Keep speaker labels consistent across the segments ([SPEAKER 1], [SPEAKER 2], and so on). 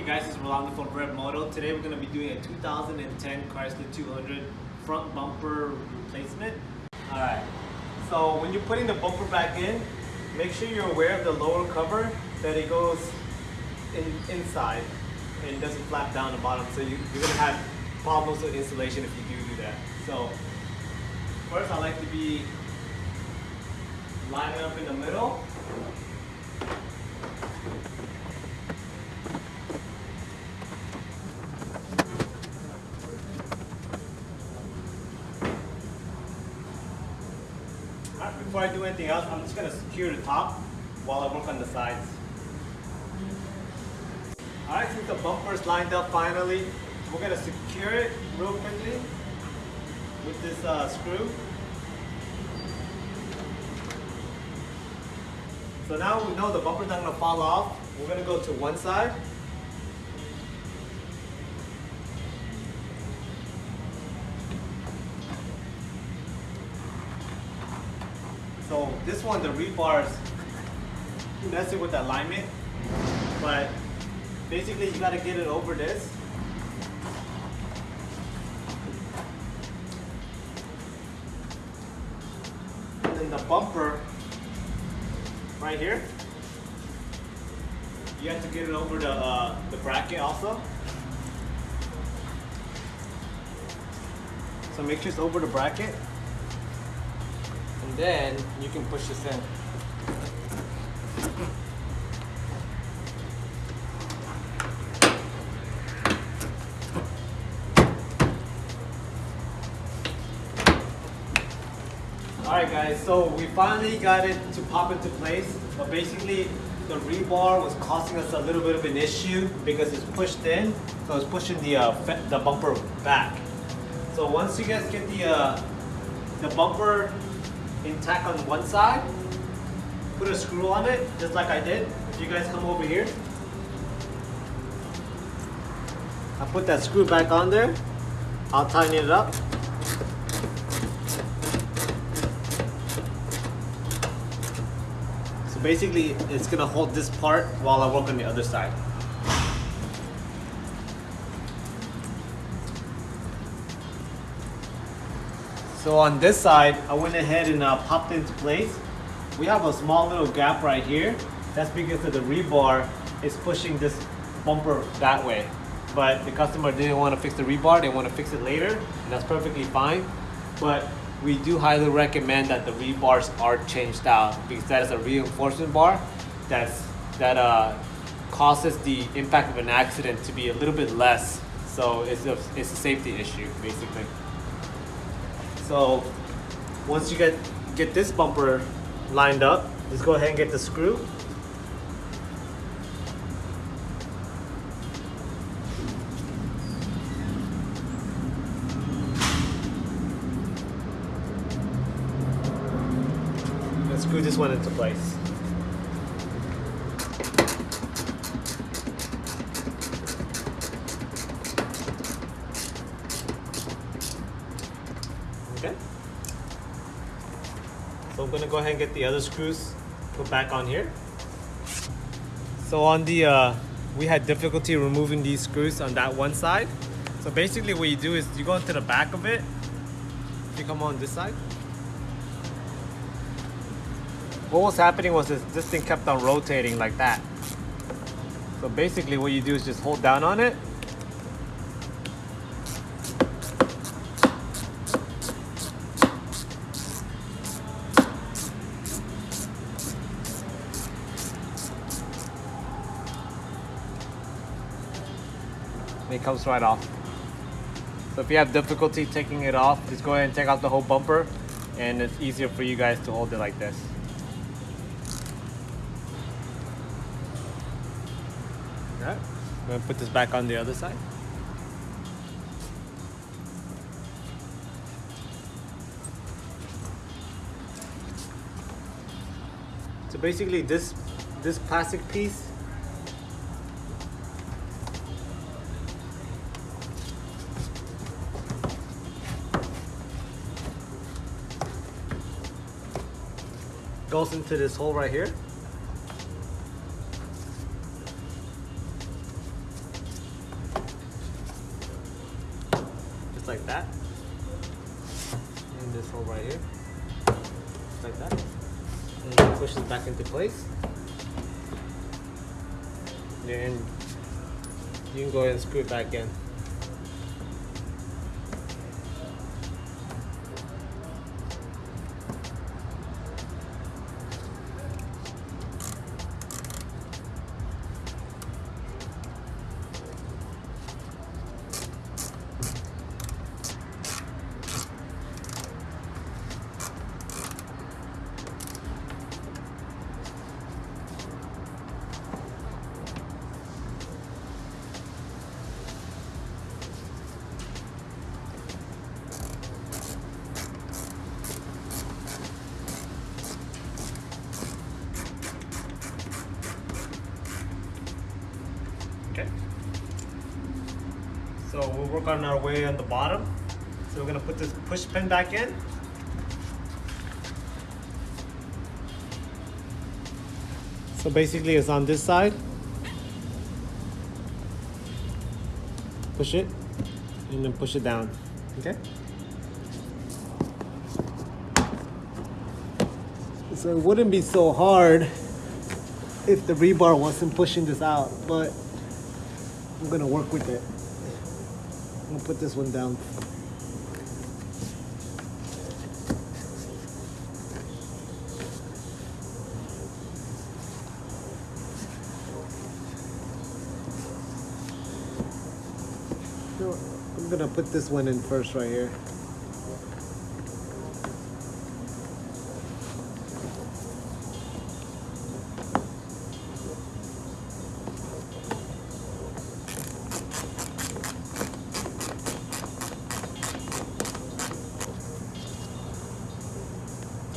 [SPEAKER 1] Hey guys, is Rolando from Rev Moto. Today we're going to be doing a 2010 Chrysler 200 front bumper replacement. Alright, so when you're putting the bumper back in, make sure you're aware of the lower cover, that it goes in, inside and doesn't flap down the bottom. So you, you're going to have problems with installation if you do do that. So first I like to be lining up in the middle. Before I do anything else, I'm just gonna secure the top while I work on the sides. Alright, since the bumper is lined up finally, we're gonna secure it real quickly with this uh, screw. So now we know the bumper's not gonna fall off. We're gonna go to one side. This one, the rebar is messing with the alignment, but basically you gotta get it over this. And then the bumper right here. You have to get it over the, uh, the bracket also. So make sure it's over the bracket. Then you can push this in. Alright guys, so we finally got it to pop into place, but basically the rebar was causing us a little bit of an issue because it's pushed in, so it's pushing the, uh, the bumper back. So once you guys get the, uh, the bumper intact on one side, put a screw on it, just like I did. If you guys come over here, I put that screw back on there, I'll tighten it up. So basically, it's gonna hold this part while I work on the other side. So on this side, I went ahead and uh, popped into place. We have a small little gap right here. That's because of the rebar is pushing this bumper that way. But the customer didn't want to fix the rebar, they want to fix it later, and that's perfectly fine. But we do highly recommend that the rebars are changed out because that is a reinforcement bar that's that uh, causes the impact of an accident to be a little bit less. So it's a, it's a safety issue basically. So once you get get this bumper lined up, just go ahead and get the screw. Screw this one into place. Okay. So I'm gonna go ahead and get the other screws put back on here. So on the, uh, we had difficulty removing these screws on that one side. So basically what you do is you go into the back of it. You come on this side. What was happening was this, this thing kept on rotating like that. So basically what you do is just hold down on it and it comes right off. So if you have difficulty taking it off, just go ahead and take out the whole bumper and it's easier for you guys to hold it like this. Alright, I'm gonna put this back on the other side. So basically this this plastic piece goes into this hole right here. Just like that. And this hole right here. Just like that. And it pushes back into place. Then you can go ahead and screw it back in. So we'll work on our way on the bottom. So we're gonna put this push pin back in. So basically it's on this side. Push it and then push it down. Okay? So it wouldn't be so hard if the rebar wasn't pushing this out, but I'm gonna work with it. I'm gonna put this one down. I'm gonna put this one in first right here.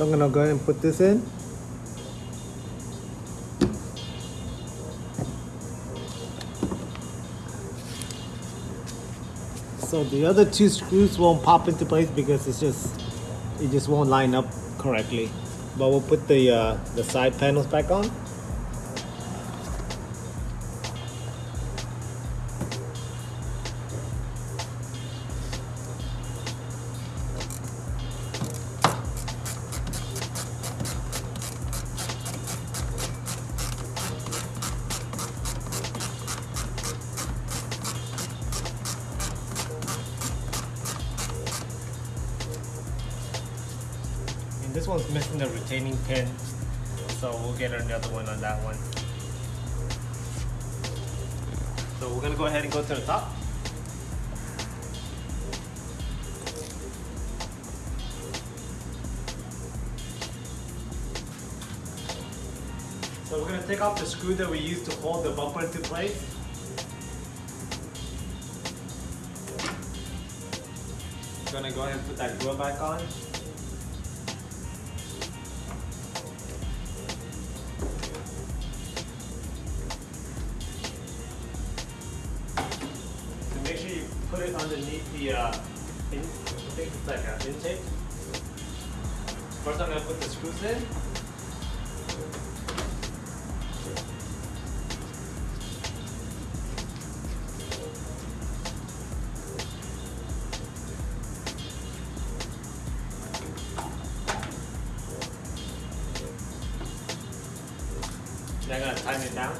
[SPEAKER 1] I'm gonna go ahead and put this in. So the other two screws won't pop into place because it's just it just won't line up correctly. But we'll put the uh, the side panels back on. This one's missing the retaining pin, so we'll get another one on that one. So we're gonna go ahead and go to the top. So we're gonna take off the screw that we used to hold the bumper into place. Gonna go ahead and put that grill back on. First I'm gonna put the screws in. Then I'm gonna tighten it down.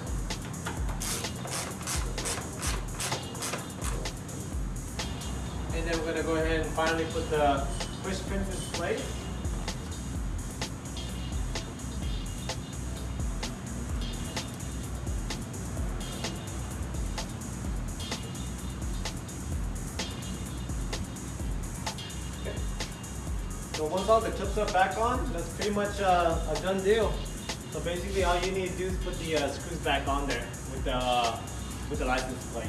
[SPEAKER 1] And then we're gonna go ahead and finally put the push pins in place. So once all the clips are back on, that's pretty much uh, a done deal. So basically all you need to do is put the uh, screws back on there with the, uh, with the license plate.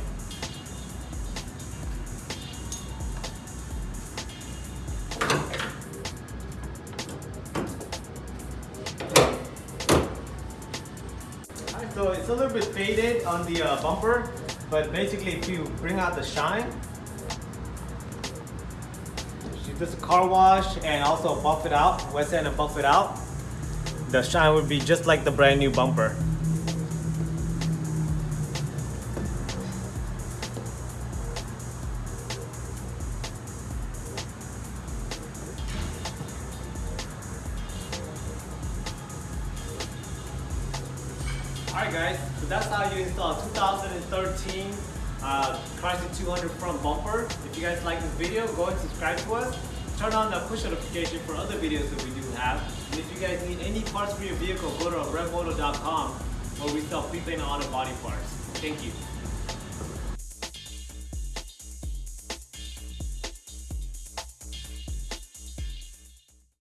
[SPEAKER 1] So it's a little bit faded on the uh, bumper, but basically if you bring out the shine, just a car wash and also buff it out, wet sand and buff it out, the shine would be just like the brand new bumper. Alright guys, so that's how you install 2013 uh, Chrysler 200 front bumper. If you guys like this video, go and subscribe to us. Turn on the push notification for other videos that we do have. And if you guys need any parts for your vehicle, go to redmoto.com where we sell prepaid and auto body parts. Thank you.